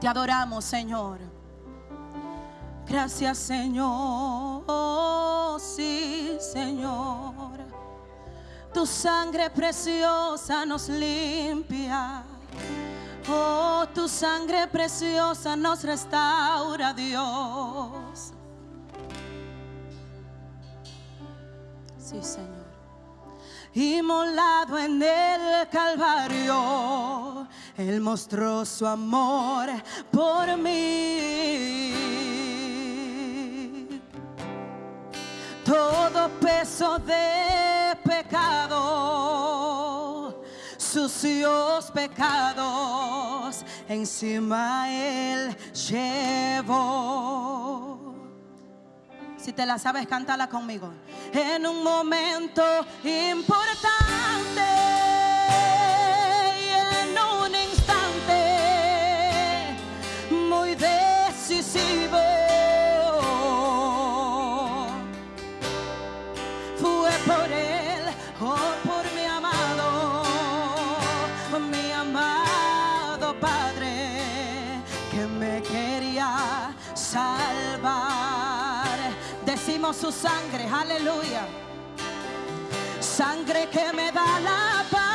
Te adoramos, Señor. Gracias, Señor. Sí, Señor. Tu sangre preciosa nos limpia. Oh, tu sangre preciosa nos restaura, Dios. Sí, Señor. Inmolado en el Calvario, Él mostró su amor por mí. Todo peso de pecado, sucios pecados, encima Él llevó. Si te la sabes, cántala conmigo. En un momento importante Decimos su sangre, aleluya. Sangre que me da la paz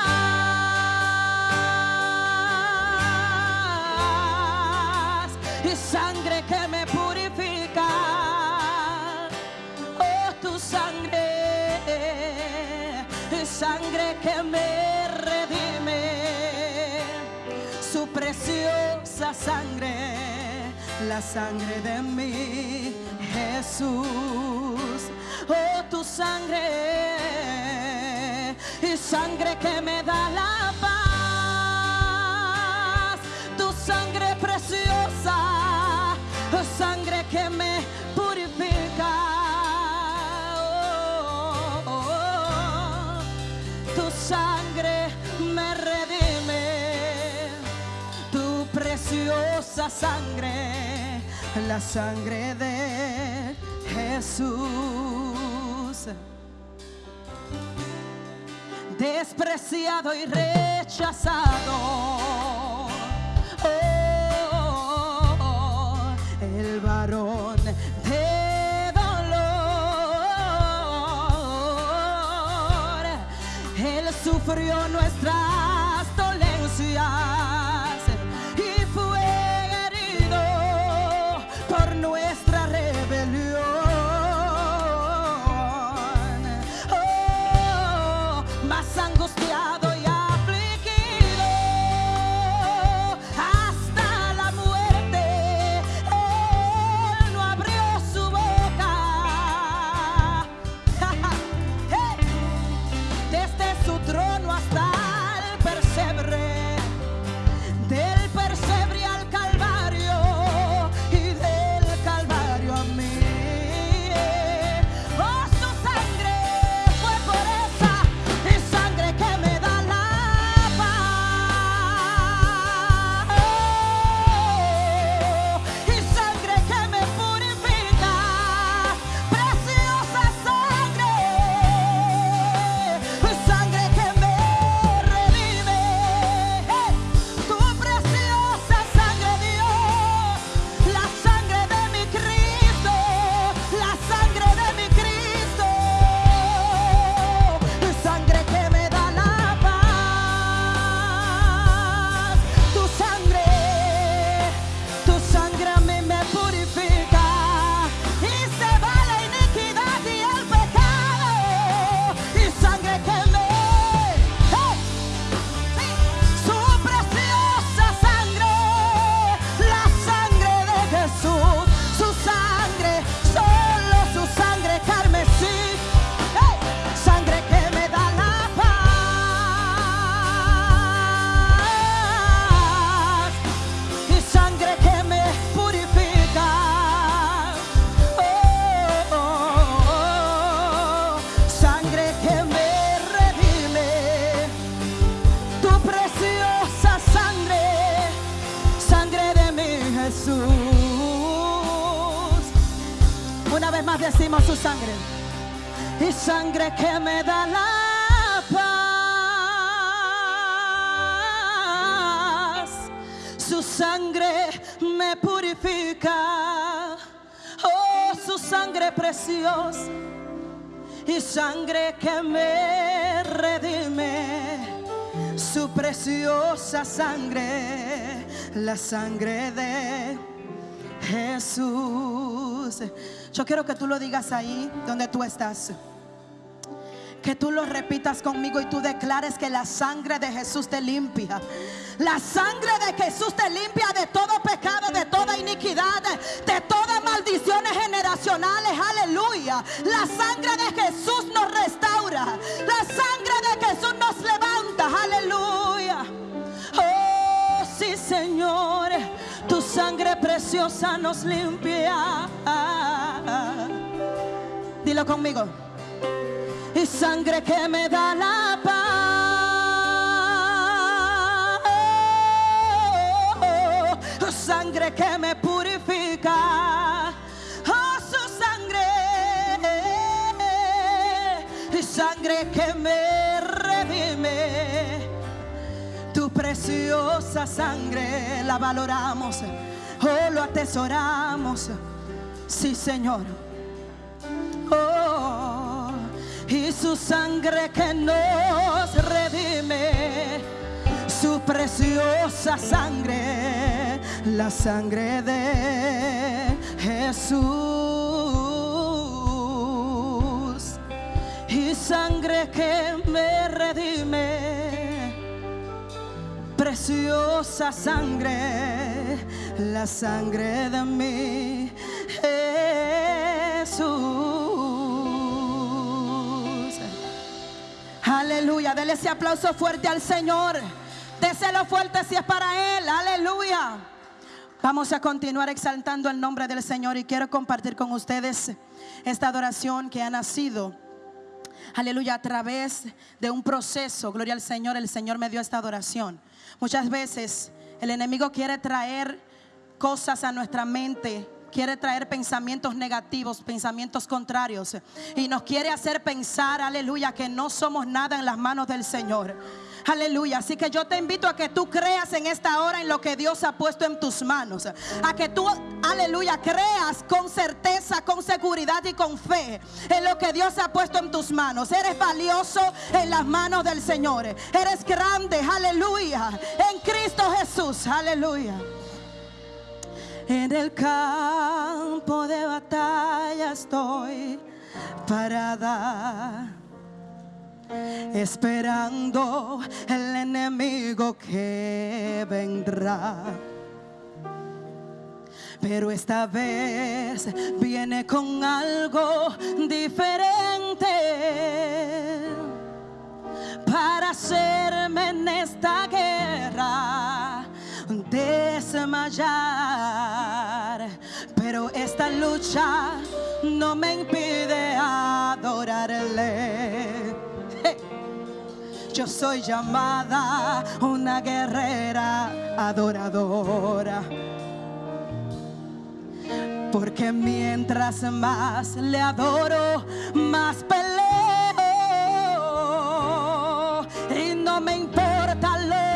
y sangre que me purifica. Oh, tu sangre, sangre que me redime, su preciosa sangre, la sangre de mi Jesús. Oh, tu sangre, y sangre que me da la paz, tu sangre preciosa, oh, sangre que me purifica. Oh, oh, oh. Tu sangre me redime, tu preciosa sangre, la sangre de Jesús. Despreciado y rechazado. Oh, el varón de dolor. Él sufrió nuestras decimos su sangre y sangre que me da la paz. Su sangre me purifica. Oh, su sangre preciosa y sangre que me redime. Su preciosa sangre, la sangre de Jesús. Yo quiero que tú lo digas ahí donde tú estás. Que tú lo repitas conmigo y tú declares que la sangre de Jesús te limpia. La sangre de Jesús te limpia de todo pecado, de toda iniquidad, de todas maldiciones generacionales. Aleluya. La sangre de Jesús nos restaura. La sangre de Jesús nos levanta. Aleluya. Oh, sí, Señor. Sangre preciosa nos limpia. Dilo conmigo y sangre que me da la paz. sangre que me purifica. Oh, su sangre. Y sangre que me redime. Preciosa sangre la valoramos. Oh, lo atesoramos. Sí, Señor. Oh y su sangre que nos redime, su preciosa sangre, la sangre de Jesús. Y sangre que me redime, preciosa sangre, la sangre de mi Jesús. Aleluya. Dele ese aplauso fuerte al Señor. Déselo fuerte si es para Él. Aleluya. Vamos a continuar exaltando el nombre del Señor y quiero compartir con ustedes esta adoración que ha nacido. Aleluya, a través de un proceso, gloria al Señor, el Señor me dio esta adoración. Muchas veces el enemigo quiere traer cosas a nuestra mente quiere traer pensamientos negativos, pensamientos contrarios. Y nos quiere hacer pensar, aleluya, que no somos nada en las manos del Señor. Aleluya. Así que yo te invito a que tú creas en esta hora en lo que Dios ha puesto en tus manos. A que tú, aleluya, creas con certeza, con seguridad y con fe en lo que Dios ha puesto en tus manos. Eres valioso en las manos del Señor. Eres grande, aleluya. En Cristo Jesús, aleluya. En el campo de batalla estoy parada, esperando el enemigo que vendrá. Pero esta vez viene con algo diferente para hacerme en esta guerra desmayar. Pero esta lucha no me impide adorarle. Yo soy llamada una guerrera adoradora. Porque mientras más le adoro, más peleo. Y no me importa lo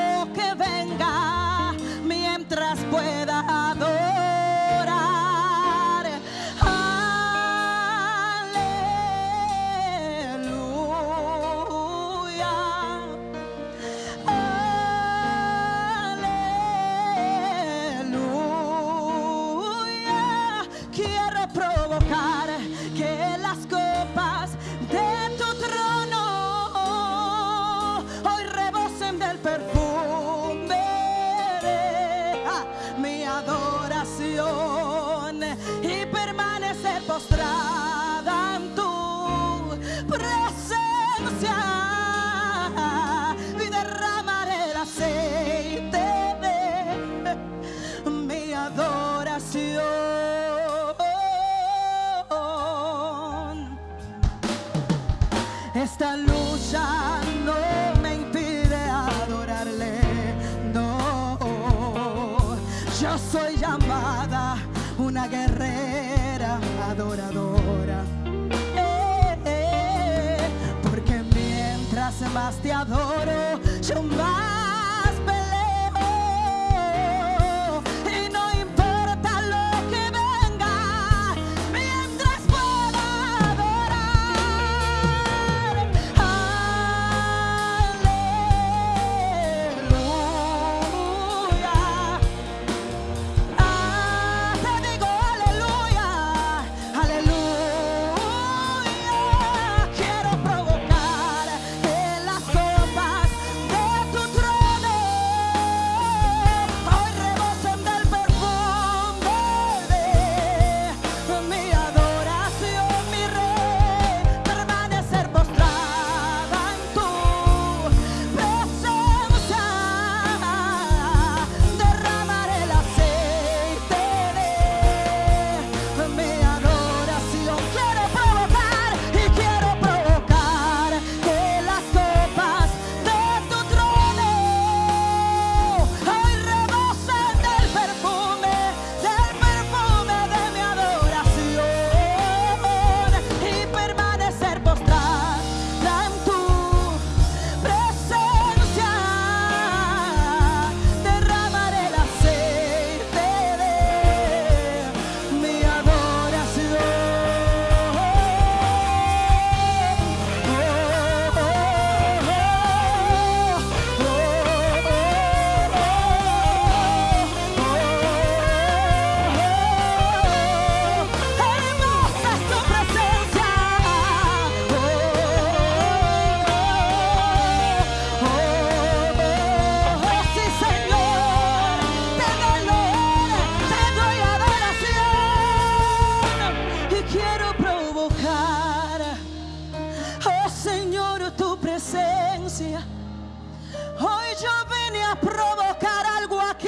vine a provocar algo aquí.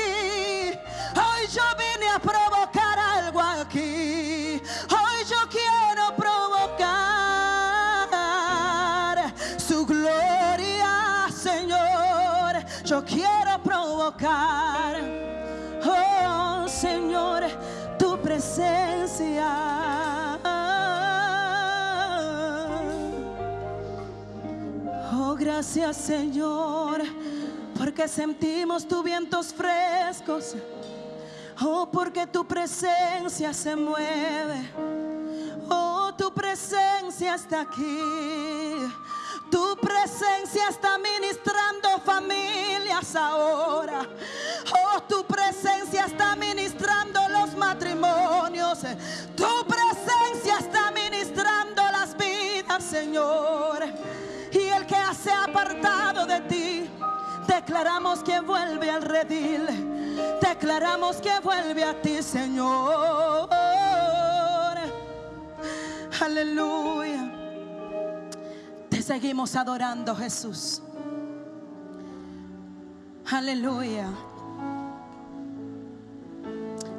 Hoy yo vine a provocar algo aquí. Hoy yo quiero provocar su gloria, Señor. Yo quiero provocar, oh Señor, tu presencia. Oh, gracias, Señor porque sentimos tus vientos frescos. Oh, porque tu presencia se mueve. Oh, tu presencia está aquí. Tu presencia está ministrando familias ahora. Oh, tu presencia está ministrando los matrimonios. Tu presencia está ministrando las vidas, Señor. Y el que se ha apartado de ti, declaramos que vuelve al redil. Declaramos que vuelve a ti, Señor. Aleluya. Te seguimos adorando, Jesús. Aleluya.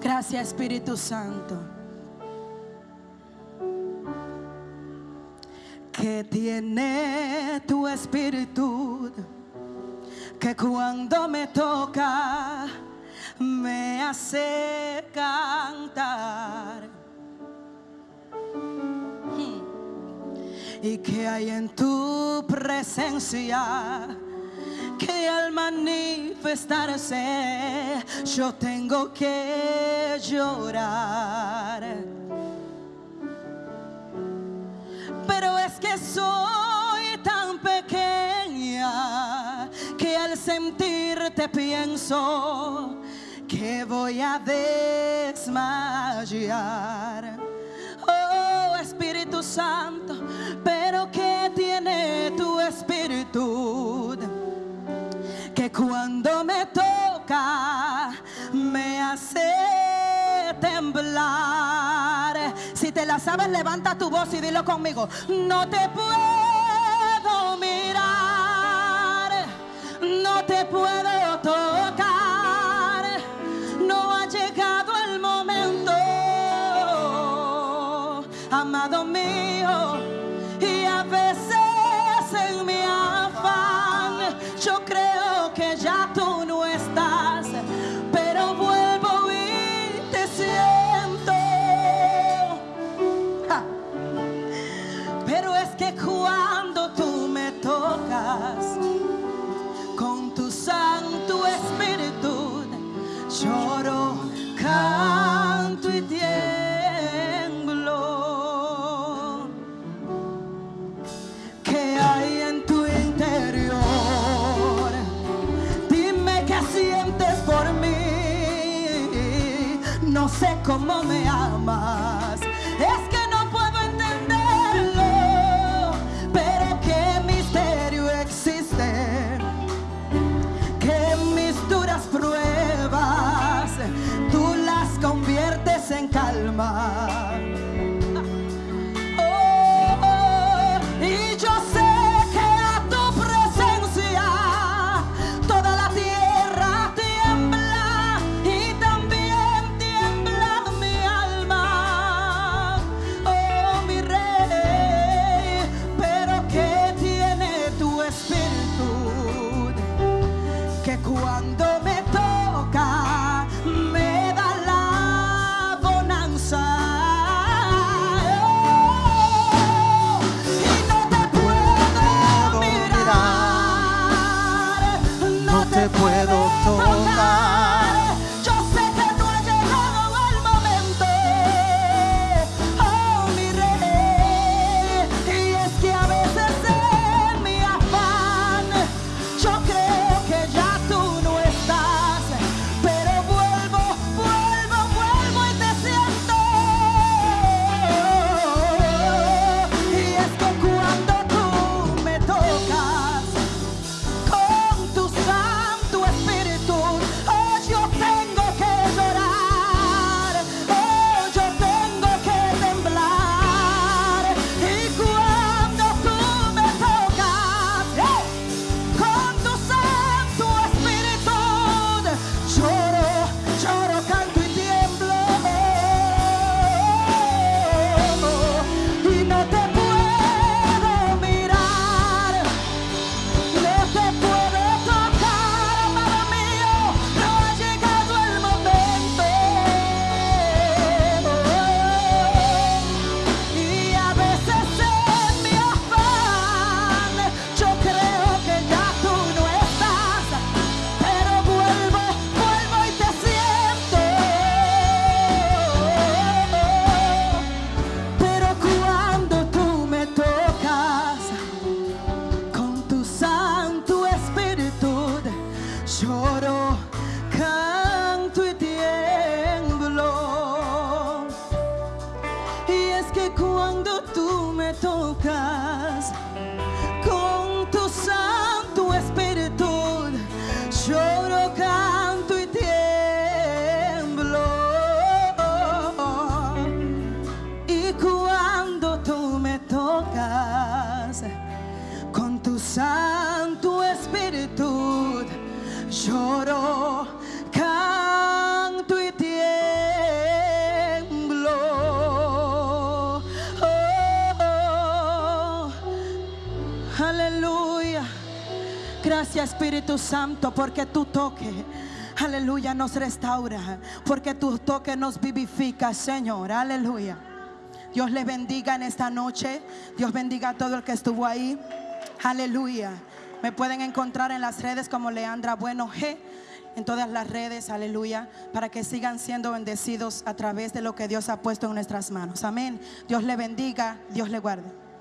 Gracias, Espíritu Santo. Que tiene tu espíritu que cuando me toca me hace cantar. Hmm. Y que hay en tu presencia que al manifestarse yo tengo que llorar. Pero es que soy sentirte pienso que voy a desmayar. Oh Espíritu Santo, pero que tiene tu espíritu que cuando me toca me hace temblar. Si te la sabes, levanta tu voz y dilo conmigo. No te puedo mirar, no te puedo tocar. No ha llegado el momento, amado mío. Y a veces 주어라 aleluya. Gracias Espíritu Santo porque tu toque, aleluya, nos restaura. Porque tu toque nos vivifica, Señor. Aleluya. Dios le bendiga en esta noche. Dios bendiga a todo el que estuvo ahí. Aleluya. Me pueden encontrar en las redes como Leandra Bueno G. En todas las redes, aleluya, para que sigan siendo bendecidos a través de lo que Dios ha puesto en nuestras manos. Amén. Dios le bendiga, Dios le guarde.